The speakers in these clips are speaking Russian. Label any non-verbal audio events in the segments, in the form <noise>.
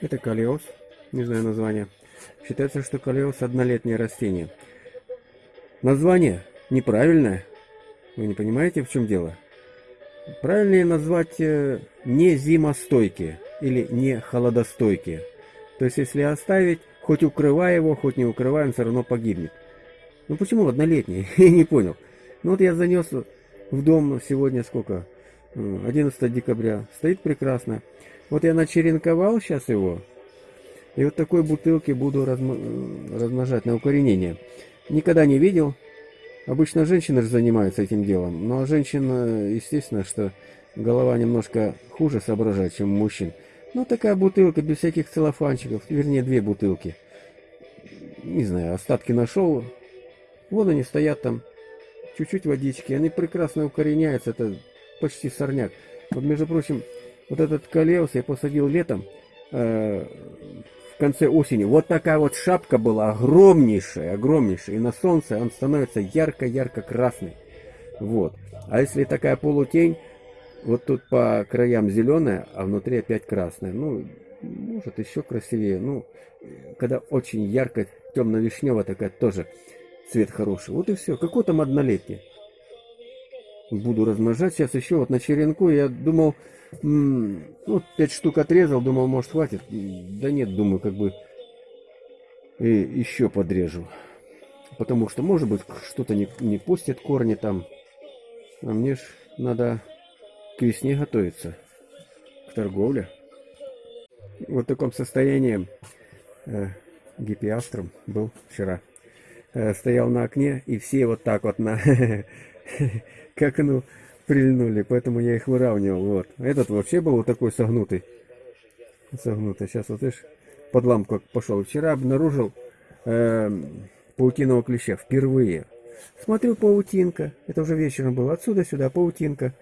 Это калиос, не знаю название. Считается, что калиос однолетнее растение. Название неправильное. Вы не понимаете, в чем дело? Правильнее назвать э, не зимостойкие или не холодостойкие. То есть, если оставить, хоть укрывая его, хоть не укрывая, он все равно погибнет. Ну почему однолетний? <laughs> Я не понял. Ну вот я занес в дом сегодня сколько? 11 декабря. Стоит прекрасно. Вот я начеренковал сейчас его. И вот такой бутылки буду размножать на укоренение. Никогда не видел. Обычно женщины же занимаются этим делом. Но женщина, естественно, что голова немножко хуже соображает, чем мужчин. Ну, такая бутылка, без всяких целлофанчиков. Вернее, две бутылки. Не знаю, остатки нашел. Вон они стоят там. Чуть-чуть водички. Они прекрасно укореняются. Это почти сорняк. Вот, между прочим, вот этот колеус я посадил летом. Э, в конце осени. Вот такая вот шапка была огромнейшая, огромнейшая. И на солнце он становится ярко-ярко красный. Вот. А если такая полутень, вот тут по краям зеленая, а внутри опять красная. Ну, может еще красивее. Ну, когда очень ярко темно-вишневая такая тоже цвет хороший. Вот и все. Какой там однолетний? Буду размножать. Сейчас еще вот на черенку я думал, ну, пять штук отрезал, думал, может, хватит. Да нет, думаю, как бы и еще подрежу. Потому что, может быть, что-то не, не пустят корни там. А мне ж надо к весне готовиться. К торговле. Вот в таком состоянии э, гипиастром был вчера. Э, стоял на окне, и все вот так вот на <laughs> к окну прильнули, поэтому я их выравнивал. Вот. Этот вообще был вот такой согнутый. Согнутый. Сейчас вот видишь, под лампу пошел. Вчера обнаружил э, паутиного клеща впервые. Смотрю, паутинка. Это уже вечером было. Отсюда сюда паутинка.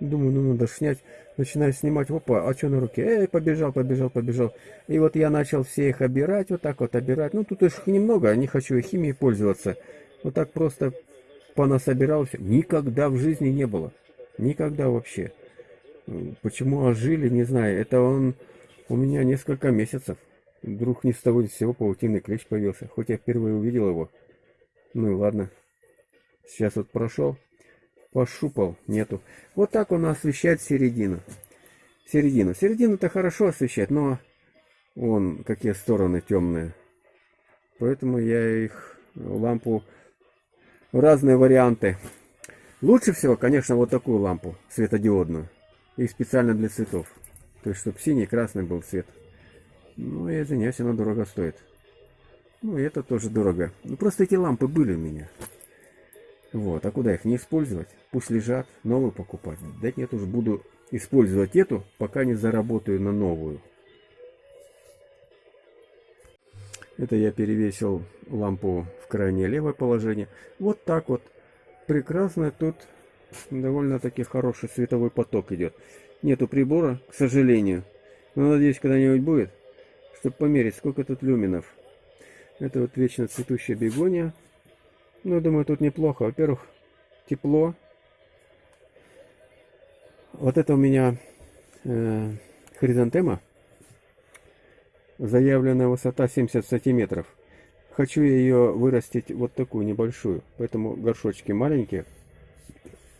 Думаю, ну надо снять. Начинаю снимать. Опа, а что на руке? Эй, побежал, побежал, побежал. И вот я начал все их обирать. Вот так вот обирать. Ну, тут их немного. Не хочу их химией пользоваться. Вот так просто понасобирал все. Никогда в жизни не было. Никогда вообще. Почему ожили, не знаю. Это он у меня несколько месяцев. Вдруг ни с того ни с сего паутинный клещ появился. Хоть я впервые увидел его. Ну и ладно. Сейчас вот прошел. Пошупал. Нету. Вот так он освещает середину. Середину. Середину-то хорошо освещает, но вон какие стороны темные. Поэтому я их лампу разные варианты. Лучше всего, конечно, вот такую лампу светодиодную. И специально для цветов. То есть, чтобы синий красный был цвет. Ну, я извиняюсь, она дорого стоит. Ну, и это тоже дорого. Ну, просто эти лампы были у меня. Вот, а куда их не использовать? Пусть лежат, новую покупать. Да нет, уже буду использовать эту, пока не заработаю на новую. Это я перевесил лампу в крайнее левое положение. Вот так вот. Прекрасно тут довольно-таки хороший световой поток идет. Нету прибора, к сожалению. Но надеюсь, когда-нибудь будет, чтобы померить, сколько тут люминов. Это вот вечно цветущая бегония. Ну, думаю, тут неплохо. Во-первых, тепло. Вот это у меня э, хризантема. Заявленная высота 70 сантиметров. Хочу ее вырастить вот такую небольшую. Поэтому горшочки маленькие.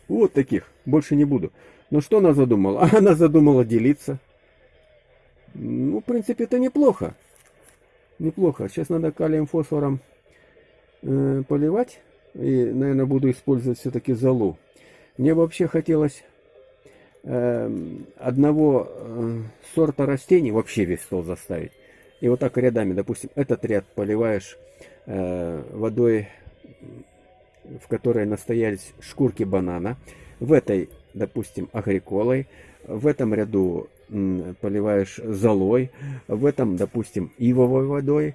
Вот таких. Больше не буду. Но что она задумала? <laughs> Она задумала делиться. Ну, в принципе, это неплохо. Неплохо. Сейчас надо калием фосфором э, поливать. И, наверное, буду использовать все-таки золу. Мне вообще хотелось э, одного э, сорта растений, вообще весь стол заставить. И вот так рядами, допустим, этот ряд поливаешь э, водой, в которой настоялись шкурки банана. В этой, допустим, агриколой. В этом ряду поливаешь золой. В этом, допустим, ивовой водой.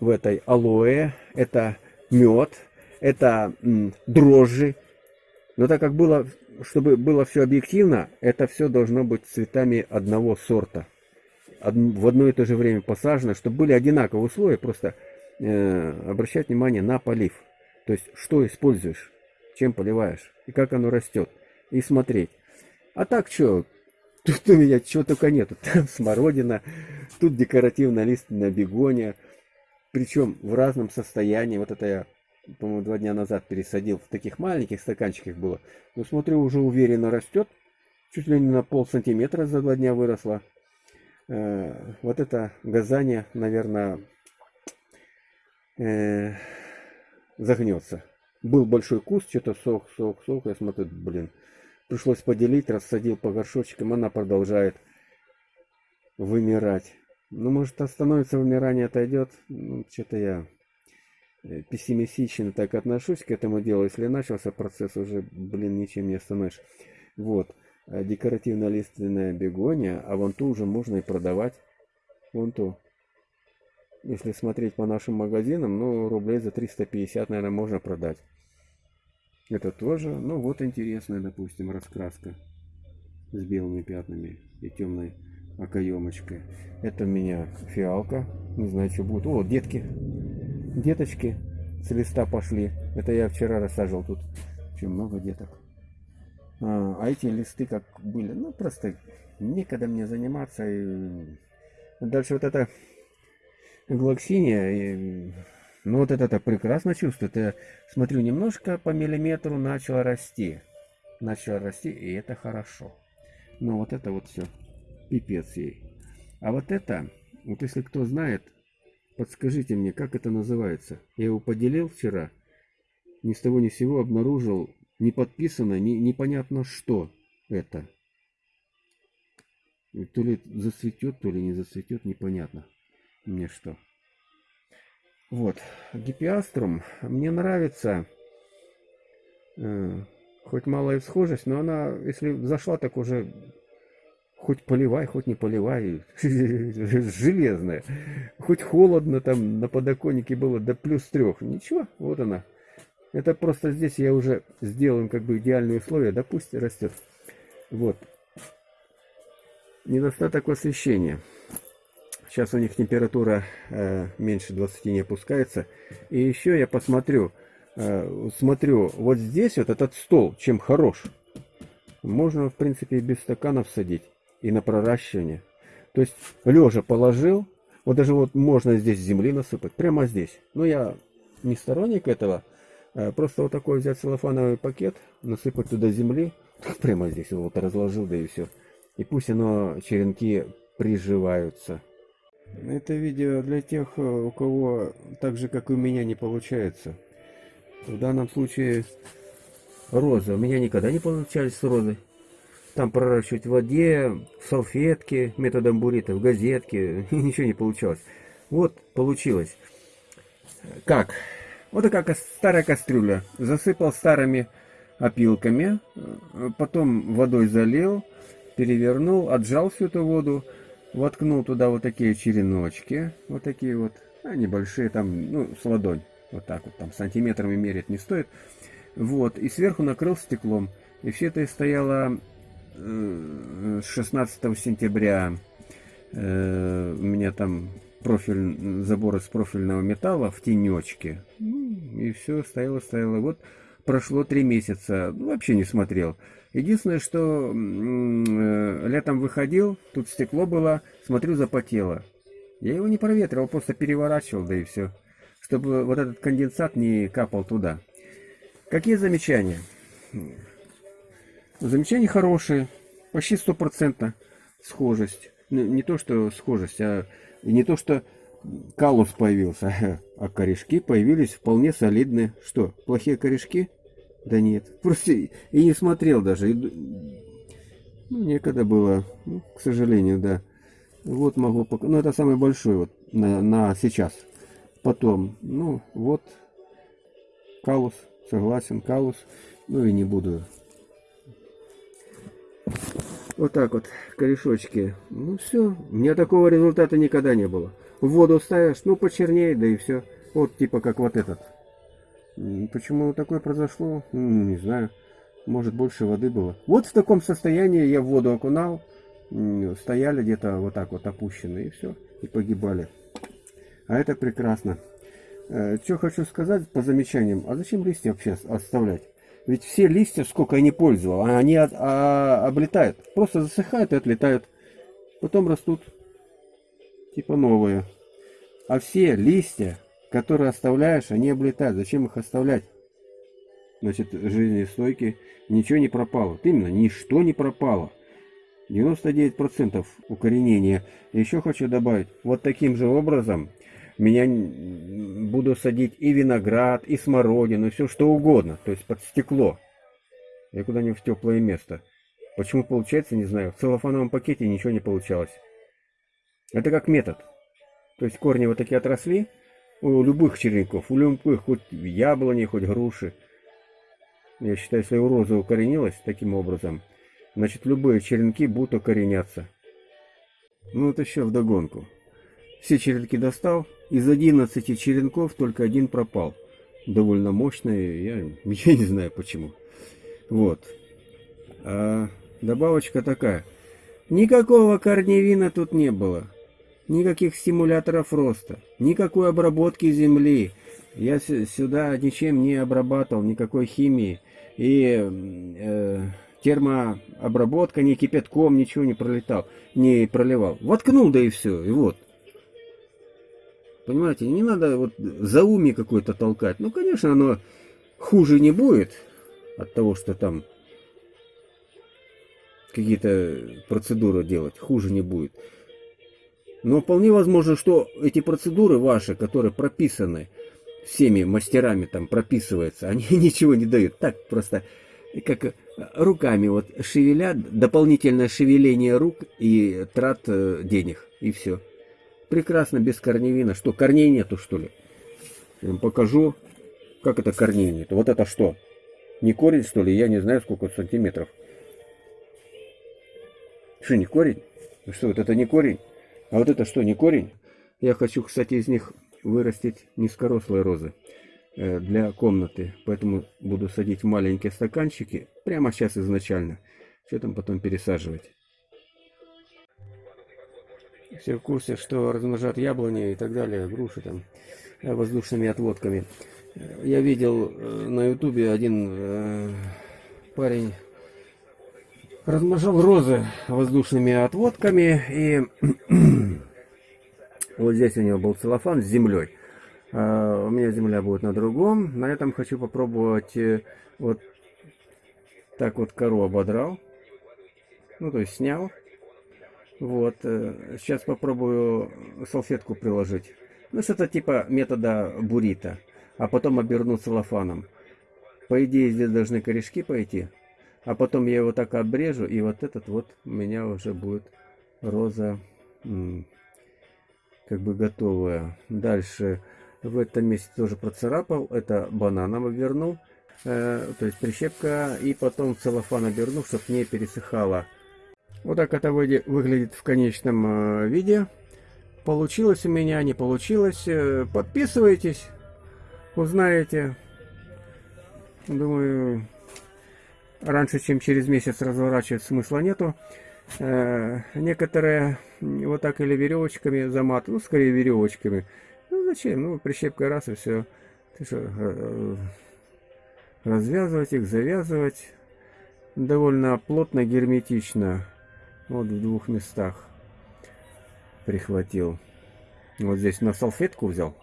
В этой алоэ. Это мед. Это дрожжи. Но так как было, чтобы было все объективно, это все должно быть цветами одного сорта в одно и то же время посажено, чтобы были одинаковые условия, просто э, обращать внимание на полив. То есть, что используешь, чем поливаешь, и как оно растет, и смотреть. А так что, тут у меня чего только нету. <laughs> Там смородина, Тут декоративная лиственная бегония. Причем в разном состоянии. Вот это я, по-моему, два дня назад пересадил. В таких маленьких стаканчиках было. Но смотрю, уже уверенно растет. Чуть ли не на пол сантиметра за два дня выросла. Э, вот это газание, наверное, э, загнется. Был большой куст, что-то сок, сок, сок. Я смотрю, блин, пришлось поделить, рассадил по горшочкам. Она продолжает вымирать. Ну, может, остановится вымирание, отойдет. Ну, что-то я э, пессимистично так отношусь к этому делу. Если начался процесс, уже, блин, ничем не остановишь. Вот. Э, декоративно-лиственная бегония, а вон ту уже можно и продавать. Вон ту. Если смотреть по нашим магазинам, ну, рублей за 350, наверное, можно продать. Это тоже, ну, вот интересная, допустим, раскраска с белыми пятнами и темной окоемочкой. Это у меня фиалка, не знаю, что будет. О, детки, деточки с листа пошли. Это я вчера рассаживал тут. Чем много деток. А, а эти листы как были, ну просто некогда мне заниматься. И... Дальше вот это глоксиния, и... ну вот это, это прекрасно чувствует. Я смотрю, немножко по миллиметру начало расти. Начало расти, и это хорошо. Но вот это вот все, пипец ей. А вот это, вот если кто знает, подскажите мне, как это называется. Я его поделил вчера, ни с того ни с сего обнаружил не подписано, не, непонятно что это. И то ли зацветет, то ли не зацветет, непонятно мне что. Вот, гипиаструм мне нравится, э, хоть малая схожесть, но она, если зашла, так уже хоть поливай, хоть не поливай, <laughs> железная. Хоть холодно там на подоконнике было до плюс трех, ничего, вот она, это просто здесь я уже сделал как бы идеальные условия, да растет. Вот. Недостаток освещения. Сейчас у них температура э, меньше 20 не опускается. И еще я посмотрю, э, смотрю, вот здесь вот этот стол, чем хорош. Можно, в принципе, и без стаканов садить. И на проращивание. То есть, лежа положил, вот даже вот можно здесь земли насыпать, прямо здесь. Но я не сторонник этого, просто вот такой взять целлофановый пакет, насыпать туда земли, <laughs> прямо здесь вот разложил, да и все. И пусть оно, черенки приживаются. Это видео для тех, э, у кого так же, как и у меня, не получается. В данном случае роза. У меня никогда не получались с розой. Там проращивать в воде, в салфетке, методом бурита, в газетке. <laughs> Ничего не получалось. Вот, получилось. Как? Вот такая старая кастрюля. Засыпал старыми опилками, потом водой залил, перевернул, отжал всю эту воду, воткнул туда вот такие череночки, вот такие вот, а, небольшие, там, ну, с ладонь, вот так вот, там, сантиметрами мерить не стоит. Вот, и сверху накрыл стеклом. И все это стояло э, 16 сентября. Э, у меня там профиль, забор из профильного металла в тенечке. Ну, и все, стояло, стояло. Вот прошло три месяца, вообще не смотрел. Единственное, что э, летом выходил, тут стекло было, смотрю, запотело. Я его не проветривал, просто переворачивал, да и все. Чтобы вот этот конденсат не капал туда. Какие замечания? Замечания хорошие, почти стопроцентно схожесть. Ну, не то, что схожесть, а и не то, что калус появился, <laughs> а корешки появились вполне солидные. Что, плохие корешки? Да нет, <laughs> просто и не смотрел даже. И, ну, некогда было, ну, к сожалению, да. Вот могу показать. Ну, это самый большой вот на, на сейчас. Потом, ну, вот, калус, согласен, калус. Ну и не буду вот так вот, корешочки. Ну все, у меня такого результата никогда не было. В воду ставишь, ну почернее, да и все. Вот типа как вот этот. Почему такое произошло? Не знаю. Может больше воды было. Вот в таком состоянии я в воду окунал. Стояли где-то вот так вот опущенные и все. И погибали. А это прекрасно. Э, что хочу сказать по замечаниям. А зачем листья вообще оставлять? Ведь все листья, сколько я не пользовал, они от, а, облетают. Просто засыхают и отлетают. Потом растут. типа новые. А все листья, которые оставляешь, они облетают. Зачем их оставлять? Значит, жизнестойкие. Ничего не пропало. Вот именно, ничто не пропало. 99% укоренения. Еще хочу добавить, вот таким же образом меня буду садить и виноград, и смородину, и все что угодно, то есть под стекло. Я куда-нибудь в теплое место. Почему получается, не знаю. В целлофановом пакете ничего не получалось. Это как метод. То есть корни вот такие отросли у любых черенков, у любых, хоть яблони, хоть груши. Я считаю, если у розы укоренилась таким образом, значит любые черенки будут укореняться. Ну вот еще вдогонку. Все черенки достал, из 11 черенков только один пропал. Довольно мощный, я, <laughs> я не знаю почему. Вот. А добавочка такая. Никакого корневина тут не было. Никаких стимуляторов роста. Никакой обработки земли. Я сюда ничем не обрабатывал, никакой химии. И э, термообработка, ни кипятком, ничего не пролетал, не проливал. Воткнул, да и все. И вот. Понимаете, не надо вот за уми какой-то толкать. Ну, конечно, оно хуже не будет от того, что там какие-то процедуры делать. Хуже не будет. Но вполне возможно, что эти процедуры ваши, которые прописаны всеми мастерами, там прописываются, они <laughs> ничего не дают. Так просто как руками вот шевелят, дополнительное шевеление рук и трат э, денег, и все. Прекрасно, без корневина. Что, корней нету, что ли? Я вам покажу, как это корней нету. Вот это что? Не корень, что ли? Я не знаю, сколько сантиметров. Что, не корень? Ну что, вот это не корень? А вот это что, не корень? Я хочу, кстати, из них вырастить низкорослые розы э, для комнаты. Поэтому буду садить маленькие стаканчики прямо сейчас изначально. Что там потом пересаживать все в курсе, что размножат яблони и так далее, груши там, э, воздушными отводками. Я видел э, на ютубе один э, парень размножал розы воздушными отводками и <clears throat> вот здесь у него был целлофан с землей. А у меня земля будет на другом. На этом хочу попробовать вот так вот кору ободрал. Ну, то есть снял вот, э, сейчас попробую салфетку приложить. Ну, что-то типа метода бурита. А потом оберну целлофаном. По идее, здесь должны корешки пойти. А потом я его так обрежу, и вот этот вот у меня уже будет роза как бы готовая. Дальше в этом месте тоже процарапал. Это бананом обернул. Э, то есть прищепка. И потом целлофан оберну, чтобы не пересыхало. Вот так это выглядит в конечном э, виде. Получилось у меня, не получилось. Э, подписывайтесь, узнаете. Думаю, раньше, чем через месяц разворачивать смысла нету. Э, некоторые вот так или веревочками замат, ну, скорее веревочками. Ну, зачем? Ну, прищепкой раз и все. Ты что, развязывать их, завязывать. Довольно плотно, герметично. Вот в двух местах прихватил. Вот здесь на салфетку взял.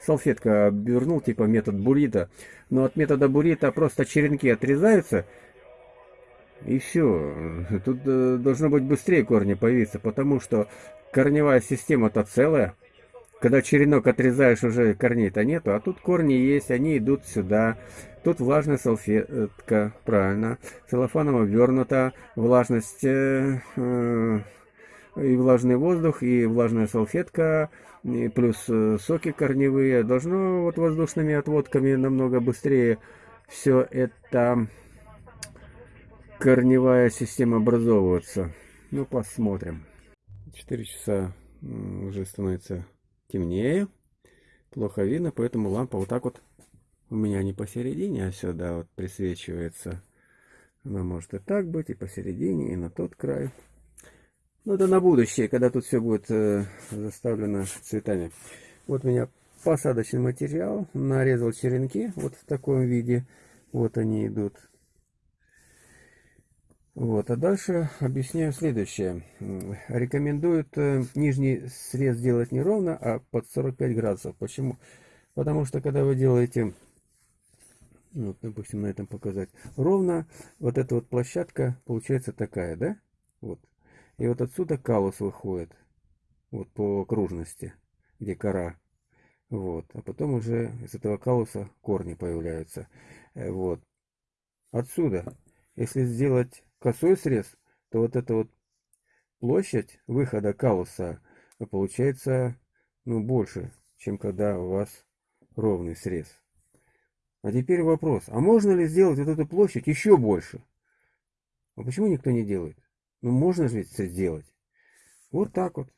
Салфетка обернул, типа метод бурита. Но от метода бурита просто черенки отрезаются. И все. Тут э, должно быть быстрее корни появиться, потому что корневая система-то целая. Когда черенок отрезаешь, уже корней-то нету, а тут корни есть, они идут сюда. Тут влажная салфетка, правильно, целлофаном обернута, влажность э, э, и влажный воздух, и влажная салфетка, и плюс э, соки корневые. Должно вот воздушными отводками намного быстрее все это корневая система образовываться. Ну, посмотрим. 4 часа уже становится темнее. Плохо видно, поэтому лампа вот так вот у меня не посередине, а сюда вот присвечивается. Она может и так быть, и посередине, и на тот край. Ну, это на будущее, когда тут все будет э, заставлено цветами. Вот у меня посадочный материал. Нарезал черенки вот в таком виде. Вот они идут. Вот, а дальше объясняю следующее. Рекомендуют э, нижний срез делать не ровно, а под 45 градусов. Почему? Потому что когда вы делаете, ну, допустим, на этом показать, ровно, вот эта вот площадка получается такая, да? Вот. И вот отсюда калус выходит, вот по окружности, где кора. Вот. А потом уже из этого калуса корни появляются. Э, вот. Отсюда, если сделать косой срез, то вот эта вот площадь выхода калуса получается ну, больше, чем когда у вас ровный срез. А теперь вопрос, а можно ли сделать вот эту площадь еще больше? А почему никто не делает? Ну можно же ведь сделать. Вот так вот.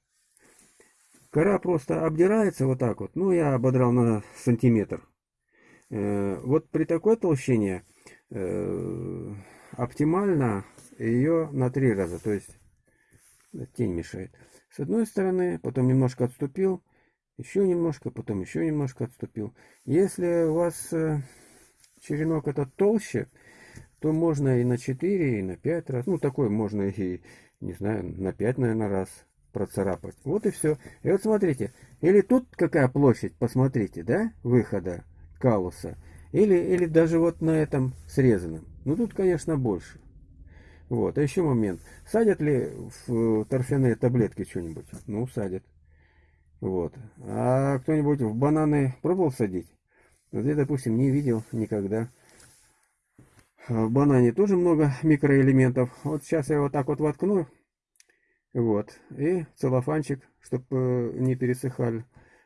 Кора просто обдирается вот так вот. Ну, я ободрал на сантиметр. Э, вот при такой толщине э, оптимально ее на три раза, то есть тень мешает. С одной стороны, потом немножко отступил, еще немножко, потом еще немножко отступил. Если у вас э, черенок этот толще, то можно и на 4, и на 5 раз. Ну, такой можно и, не знаю, на 5, наверное, раз процарапать. Вот и все. И вот смотрите, или тут какая площадь, посмотрите, да, выхода калуса, или, или даже вот на этом срезанном. Ну, тут, конечно, больше. Вот, а еще момент. Садят ли в торфяные таблетки что-нибудь? Ну, садят. Вот. А кто-нибудь в бананы пробовал садить? Вот я, допустим, не видел никогда. В банане тоже много микроэлементов. Вот сейчас я вот так вот воткну. Вот. И целлофанчик, чтобы не пересыхали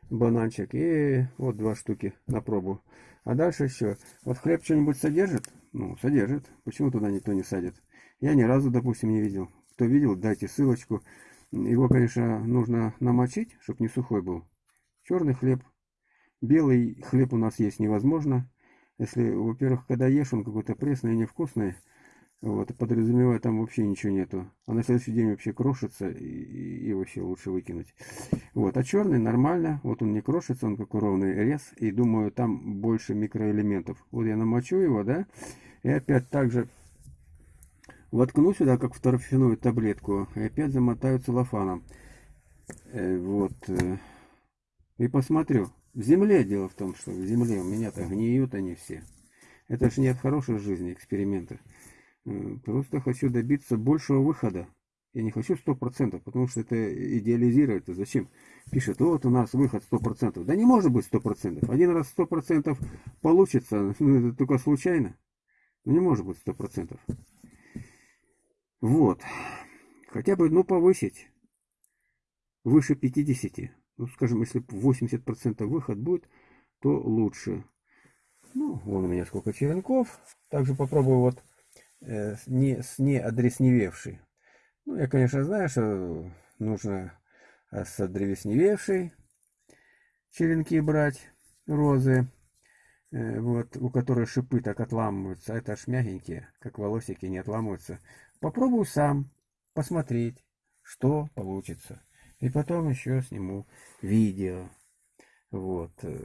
бананчик. И вот два штуки на пробу. А дальше еще. Вот хлеб что-нибудь содержит? Ну, содержит. Почему туда никто не садит? Я ни разу, допустим, не видел. Кто видел, дайте ссылочку. Его, конечно, нужно намочить, чтобы не сухой был. Черный хлеб. Белый хлеб у нас есть невозможно. Если, во-первых, когда ешь, он какой-то пресный и невкусный. Вот, подразумевая, там вообще ничего нету. А на следующий день вообще крошится и, и вообще лучше выкинуть. Вот, а черный нормально. Вот он не крошится, он как ровный рез. И думаю, там больше микроэлементов. Вот я намочу его, да. И опять также Воткну сюда, как в торфяную таблетку, и опять замотаю целлофаном. Э, вот. Э, и посмотрю. В земле дело в том, что в земле у меня-то гниют они все. Это же не от хорошей жизни эксперименты. Э, просто хочу добиться большего выхода. Я не хочу 100%, потому что это идеализирует. Зачем? Пишет, вот у нас выход 100%. Да не может быть 100%. Один раз 100% получится, <laughs> ну, это только случайно. Ну, не может быть 100%. Вот. Хотя бы, ну, повысить выше 50. Ну, скажем, если 80% выход будет, то лучше. Ну, вон у меня сколько черенков. Также попробую вот э, не, с не одресневевший. Ну, я, конечно, знаю, что нужно э, с одревесневевшей черенки брать, розы. Э, вот, у которой шипы так отламываются. А это аж мягенькие, как волосики, не отламываются. Попробую сам посмотреть, что получится. И потом еще сниму видео. Вот. Э,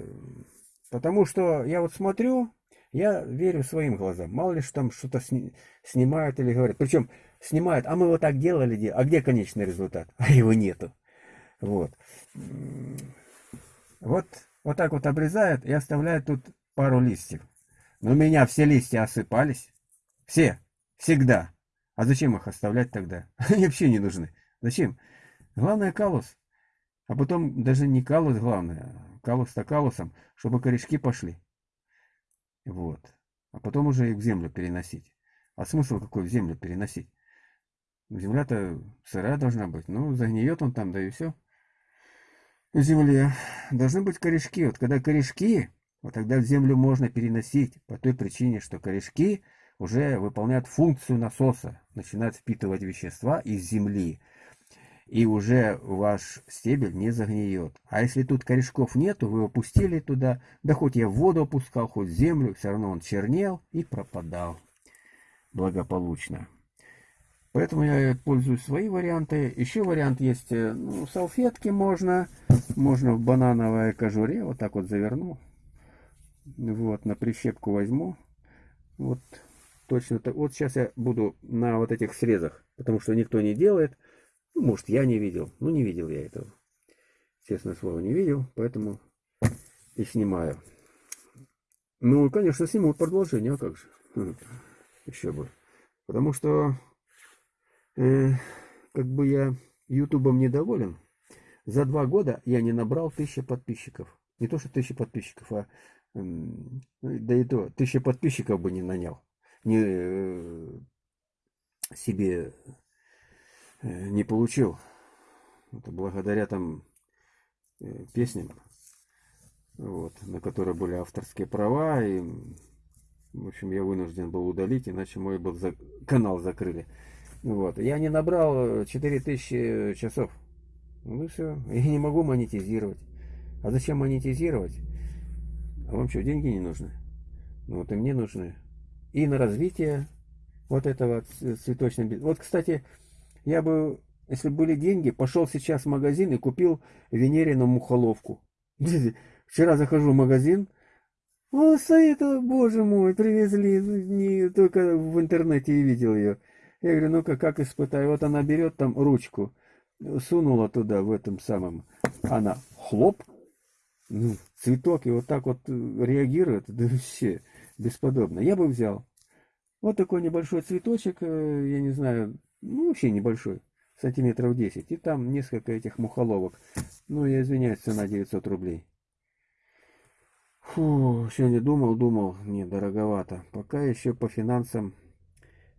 потому что я вот смотрю, я верю своим глазам. Мало ли что там что-то сни снимают или говорят. Причем снимают, а мы вот так делали, а где конечный результат? <laughs> А его нету. Вот. Вот, вот так вот обрезают и оставляют тут пару листьев. Но у меня все листья осыпались. Все. Всегда. А зачем их оставлять тогда? <laughs> Они вообще не нужны. Зачем? Главное калус. А потом даже не калус главное, калус-то калусом, чтобы корешки пошли. Вот. А потом уже их в землю переносить. А смысл какой в землю переносить? Земля-то сырая должна быть. Ну, загниет он там, да и все. В земле должны быть корешки. Вот когда корешки, вот тогда в землю можно переносить. По той причине, что корешки уже выполняют функцию насоса, начинают впитывать вещества из земли, и уже ваш стебель не загниет. А если тут корешков нету, вы опустили туда, да хоть я воду опускал, хоть землю, все равно он чернел и пропадал благополучно. Поэтому я пользуюсь свои варианты. Еще вариант есть, э, ну, салфетки можно, можно в банановой кожуре, вот так вот заверну. Вот, на прищепку возьму. Вот точно так. Вот сейчас я буду на вот этих срезах, потому что никто не делает. Ну, может, я не видел. Ну, не видел я этого. Честное слово, не видел, поэтому и снимаю. Ну, конечно, сниму продолжение, а как же. Еще бы. Потому что, э, как бы я ютубом недоволен. За два года я не набрал тысячи подписчиков. Не то, что тысячи подписчиков, а да и то, тысячи подписчиков бы не нанял. Не, э, себе э, не получил. Это благодаря там э, песням, вот, на которые были авторские права. И, в общем, я вынужден был удалить, иначе мой был за... канал закрыли. Вот. Я не набрал 4000 часов. Ну все. Я не могу монетизировать. А зачем монетизировать? А вам что, деньги не нужны? Ну вот и мне нужны. И на развитие вот этого цветочного бизнеса. Вот, кстати, я бы, если были деньги, пошел сейчас в магазин и купил Венерину мухоловку. <laughs> Вчера захожу в магазин, о, стоит, боже мой, привезли, не только в интернете и видел ее. Я говорю, ну-ка, как испытаю? Вот она берет там ручку, сунула туда, в этом самом, она хлоп, ну, цветок, и вот так вот э, реагирует, да вообще бесподобно. Я бы взял. Вот такой небольшой цветочек, э, я не знаю, ну, вообще небольшой, сантиметров 10. И там несколько этих мухоловок. Ну, я извиняюсь, цена 900 рублей. Фу, сегодня думал, думал, не, дороговато. Пока еще по финансам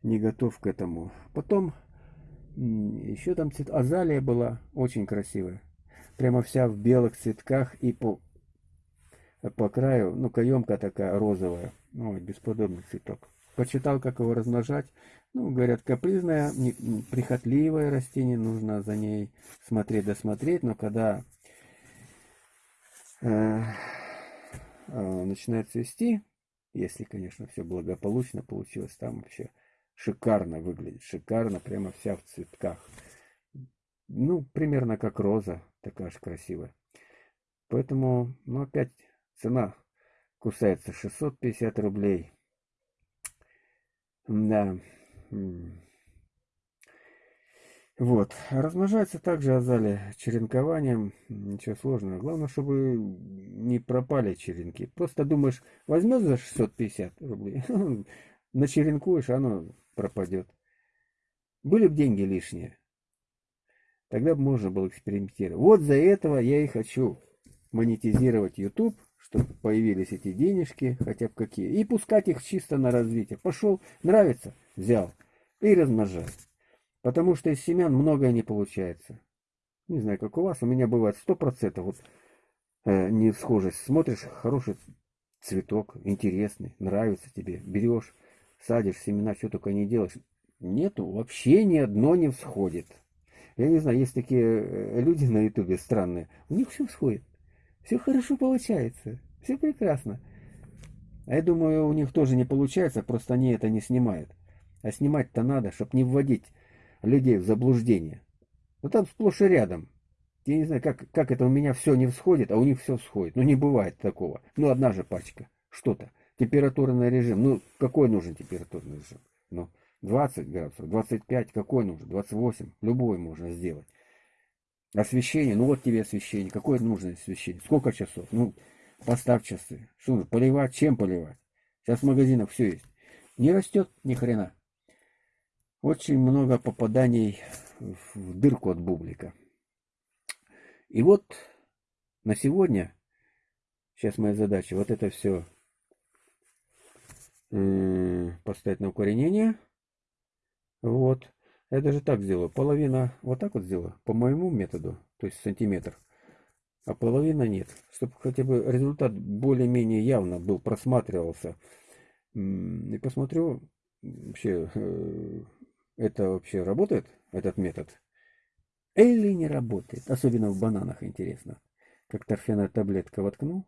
не готов к этому. Потом еще там цвет... азалия была очень красивая прямо вся в белых цветках и по, по краю, ну, каемка такая розовая. Ой, бесподобный цветок. Почитал, как его размножать. Ну, говорят, капризное, прихотливое растение, нужно за ней смотреть, досмотреть, но когда э, э, начинает цвести, если, конечно, все благополучно получилось, там вообще шикарно выглядит, шикарно, прямо вся в цветках. Ну, примерно как роза, такая же красивая. Поэтому, ну, опять цена кусается 650 рублей. Да. Вот. Размножается также азалия черенкованием. Ничего сложного. Главное, чтобы не пропали черенки. Просто думаешь, возьмешь за 650 рублей, <laughs> начеренкуешь, оно пропадет. Были бы деньги лишние. Тогда можно было экспериментировать. Вот за этого я и хочу монетизировать YouTube, чтобы появились эти денежки, хотя бы какие, и пускать их чисто на развитие. Пошел, нравится, взял и размножай. Потому что из семян многое не получается. Не знаю, как у вас, у меня бывает 100% вот э, не схожесть. Смотришь, хороший цветок, интересный, нравится тебе, берешь, садишь семена, что только не делаешь. Нету, вообще ни одно не всходит. Я не знаю, есть такие э, люди на ютубе странные. У них все сходит. Все хорошо получается. Все прекрасно. А я думаю, у них тоже не получается, просто они это не снимают. А снимать-то надо, чтобы не вводить людей в заблуждение. Ну там сплошь и рядом. Я не знаю, как, как это у меня все не всходит, а у них все всходит. Ну не бывает такого. Ну одна же пачка. Что-то. Температурный режим. Ну какой нужен температурный режим? Ну. 20 градусов, 25, какой нужен, 28, любой можно сделать. Освещение, ну вот тебе освещение, какое нужно освещение, сколько часов, ну поставь часы, что нужно, поливать, чем поливать. Сейчас в магазинах все есть. Не растет ни хрена. Очень много попаданий в дырку от бублика. И вот на сегодня, сейчас моя задача, вот это все поставить на укоренение. Вот. Я даже так сделаю. Половина вот так вот сделаю. По моему методу. То есть сантиметр. А половина нет. Чтобы хотя бы результат более-менее явно был, просматривался. И посмотрю, вообще, э, это вообще работает, этот метод? Или не работает? Особенно в бананах интересно. Как торфяная таблетка воткну.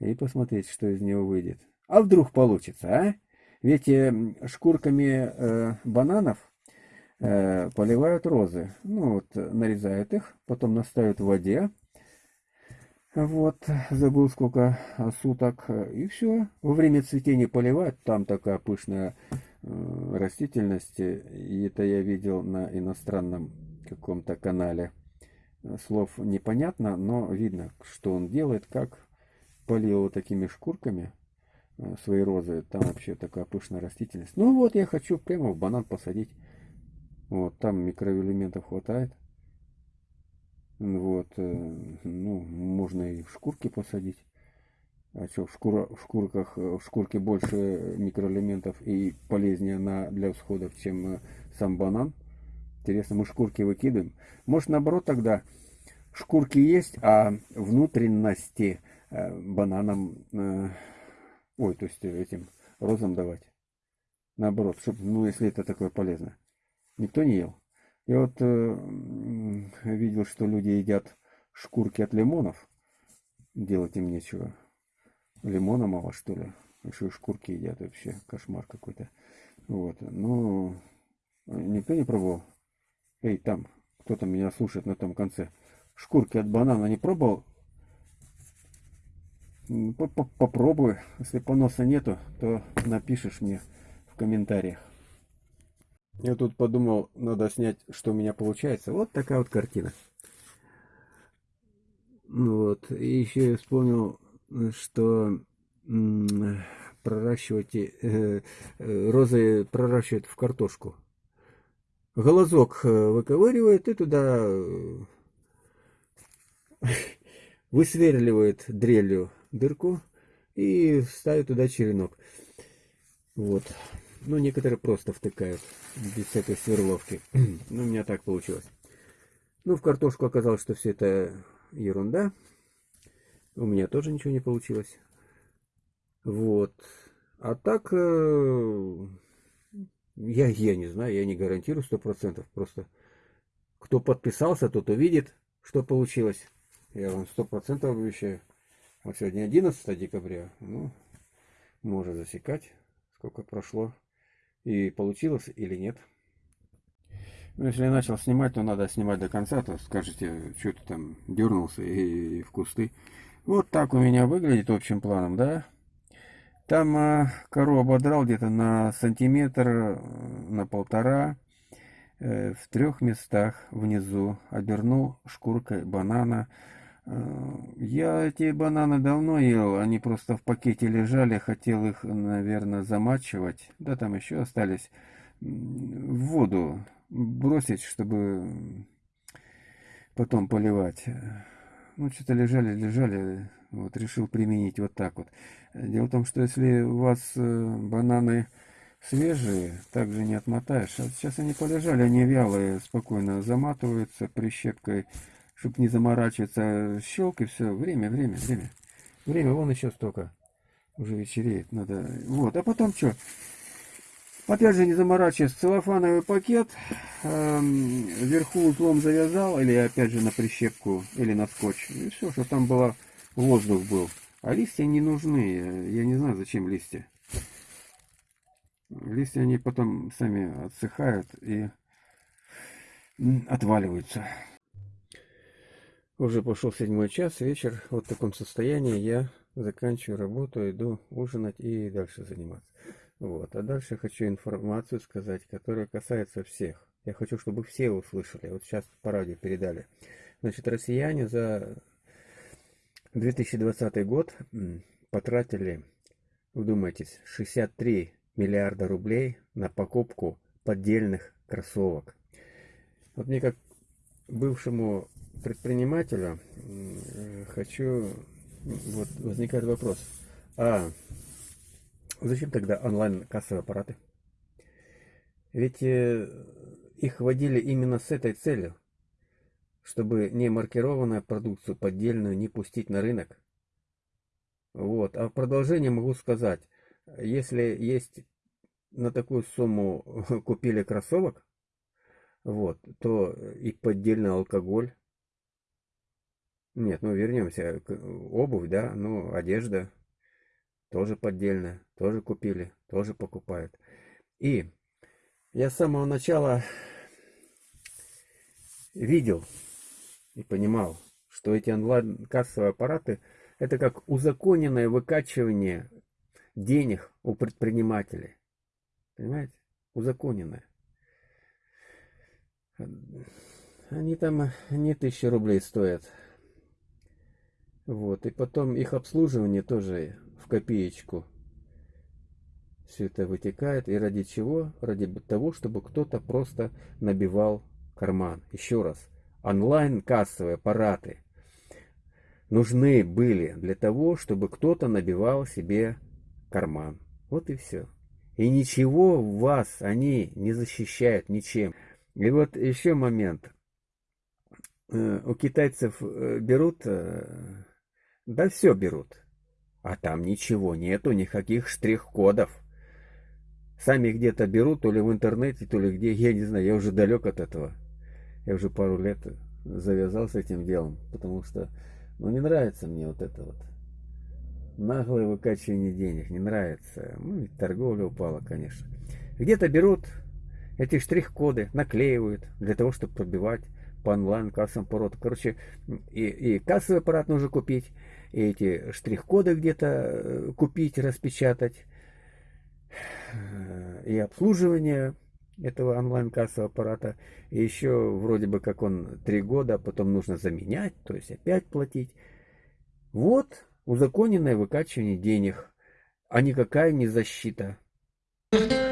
И посмотреть, что из него выйдет. А вдруг получится, а? Ведь э, шкурками э, бананов э, поливают розы. Ну вот, нарезают их, потом настают в воде. Вот, забыл сколько суток. И все. Во время цветения поливать. Там такая пышная растительность. И это я видел на иностранном каком-то канале. Слов непонятно, но видно, что он делает, как полил такими шкурками свои розы. Там вообще такая пышная растительность. Ну вот, я хочу прямо в банан посадить. Вот, там микроэлементов хватает. Вот, э, ну, можно и в шкурке посадить. А что, в, шкура, в шкурках, э, в шкурке больше микроэлементов и полезнее на, для всходов, чем э, сам банан. Интересно, мы шкурки выкидываем. Может, наоборот, тогда шкурки есть, а внутренности бананам, ой, то есть этим розам давать. Наоборот, чтобы, ну, если это такое полезно. Никто не ел. Я вот э, видел, что люди едят шкурки от лимонов. Делать им нечего. Лимона мало, что ли. Еще и шкурки едят вообще. Кошмар какой-то. Вот. Ну, никто не пробовал. Эй, там, кто-то меня слушает на том конце. Шкурки от банана не пробовал? Попробуй. Если поноса нету, то напишешь мне в комментариях. Я тут подумал, надо снять, что у меня получается. Вот такая вот картина. Ну вот, и еще я вспомнил, что проращивать э, э, розы проращивают в картошку. Глазок э, выковыривает и туда э, <laughs> высверливает дрелью дырку и ставит туда черенок. Вот. Ну, некоторые просто втыкают, без всякой сверловки. <clears throat> ну, у меня так получилось. Ну, в картошку оказалось, что все это ерунда. У меня тоже ничего не получилось. Вот. А так, э, я, я не знаю, я не гарантирую сто процентов. Просто кто подписался, тот увидит, что получилось. Я вам сто процентов обещаю. Вот сегодня 11 декабря. Ну, можно засекать, сколько прошло и получилось или нет. Ну, если я начал снимать, то надо снимать до конца, то скажете, что ты там дернулся и, и в кусты. Вот так у меня выглядит общим планом, да? Там а, кору ободрал где-то на сантиметр, э, на полтора, э, в трех местах внизу. Обернул шкуркой банана, я эти бананы давно ел, они просто в пакете лежали, хотел их, наверное, замачивать. Да, там еще остались. В воду бросить, чтобы потом поливать. Ну, что-то лежали, лежали, вот решил применить вот так вот. Дело в том, что если у вас э, бананы свежие, также не отмотаешь. А сейчас они полежали, они вялые, спокойно заматываются прищепкой чтобы не заморачиваться. Щелк и все. Время, время, время. Время вон еще столько. Уже вечереет. Надо. Вот. А потом что? Опять же, не заморачиваясь, целлофановый пакет, эм, вверху узлом завязал, или опять же на прищепку, или на скотч. И все, что там было, воздух был. А листья не нужны. Я не знаю, зачем листья. Листья, они потом сами отсыхают и отваливаются. Уже пошел седьмой час, вечер. Вот в таком состоянии я заканчиваю работу, иду ужинать и дальше заниматься. Вот. А дальше хочу информацию сказать, которая касается всех. Я хочу, чтобы все услышали. Вот сейчас по радио передали. Значит, россияне за 2020 год потратили, вдумайтесь, 63 миллиарда рублей на покупку поддельных кроссовок. Вот мне как бывшему предпринимателя хочу, вот возникает вопрос, а зачем тогда онлайн-кассовые аппараты? Ведь э, их вводили именно с этой целью, чтобы не маркированную продукцию поддельную не пустить на рынок. Вот. А в продолжение могу сказать, если есть на такую сумму <laughs> купили кроссовок, вот, то и поддельный алкоголь, нет, ну вернемся. Обувь, да, ну одежда тоже поддельная, тоже купили, тоже покупают. И я с самого начала видел и понимал, что эти онлайн-кассовые аппараты – это как узаконенное выкачивание денег у предпринимателей. Понимаете? Узаконенное. Они там не тысячи рублей стоят. Вот, и потом их обслуживание тоже в копеечку. Все это вытекает. И ради чего? Ради того, чтобы кто-то просто набивал карман. Еще раз. Онлайн-кассовые аппараты нужны были для того, чтобы кто-то набивал себе карман. Вот и все. И ничего вас они не защищают ничем. И вот еще момент. Э, у китайцев э, берут, э, да все берут, а там ничего нету, никаких штрих-кодов. Сами где-то берут, то ли в интернете, то ли где, я не знаю, я уже далек от этого. Я уже пару лет завязал с этим делом, потому что, ну, не нравится мне вот это вот. Наглое выкачивание денег, не нравится. Ну, и торговля упала, конечно. Где-то берут эти штрих-коды, наклеивают для того, чтобы пробивать по онлайн кассовым аппарату. Короче, и, и кассовый аппарат нужно купить, эти штрих-коды где-то э, купить, распечатать, и обслуживание этого онлайн-кассового аппарата. И еще вроде бы как он три года, а потом нужно заменять, то есть опять платить. Вот узаконенное выкачивание денег, а никакая не защита. Thank you.